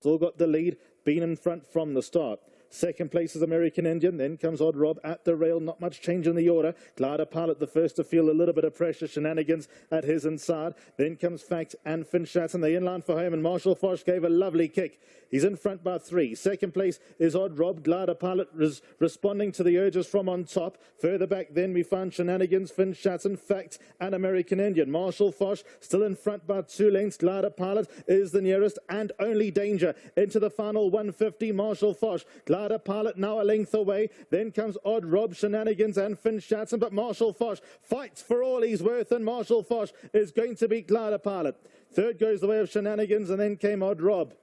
Still got the lead, been in front from the start. Second place is American Indian. Then comes Odd Rob at the rail. Not much change in the order. Glider Pilot the first to feel a little bit of pressure. Shenanigans at his inside. Then comes Fact and Finchatz and the inline for home. And Marshall Foch gave a lovely kick. He's in front by three. Second place is Odd Rob. Glider Pilot res responding to the urges from on top. Further back then we find Shenanigans, Finchatz and Fact and American Indian. Marshall Foch still in front by two lengths. Glider Pilot is the nearest and only danger into the final 150. Marshall Foch. Glider Pilot now a length away. Then comes Odd Rob, Shenanigans and Finchatz. But Marshall Foch fights for all he's worth and Marshall Foch is going to beat Glider Pilot. Third goes the way of Shenanigans and then came Odd Rob.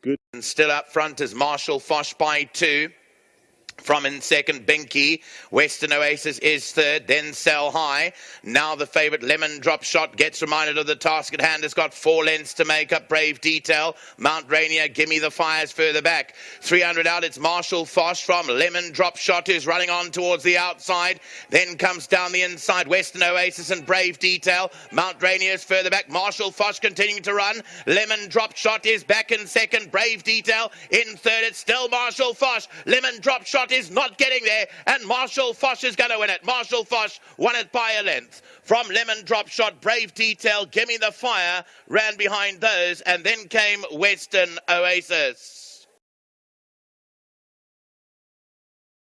Good. And still up front is Marshall Foch by two. From in second, Binky. Western Oasis is third, then Sell High. Now the favourite Lemon Drop Shot gets reminded of the task at hand. It's got four lengths to make up. Brave Detail. Mount Rainier, Gimme the Fires further back. 300 out, it's Marshall Foch from Lemon Drop Shot who's running on towards the outside. Then comes down the inside, Western Oasis and Brave Detail. Mount Rainier is further back. Marshall Foch continuing to run. Lemon Drop Shot is back in second. Brave Detail in third. It's still Marshall Foch. Lemon Drop Shot is not getting there, and Marshall Foch is going to win it. Marshall Foch won it by a length. From Lemon Drop Shot, Brave Detail, Gimme the Fire ran behind those, and then came Western Oasis.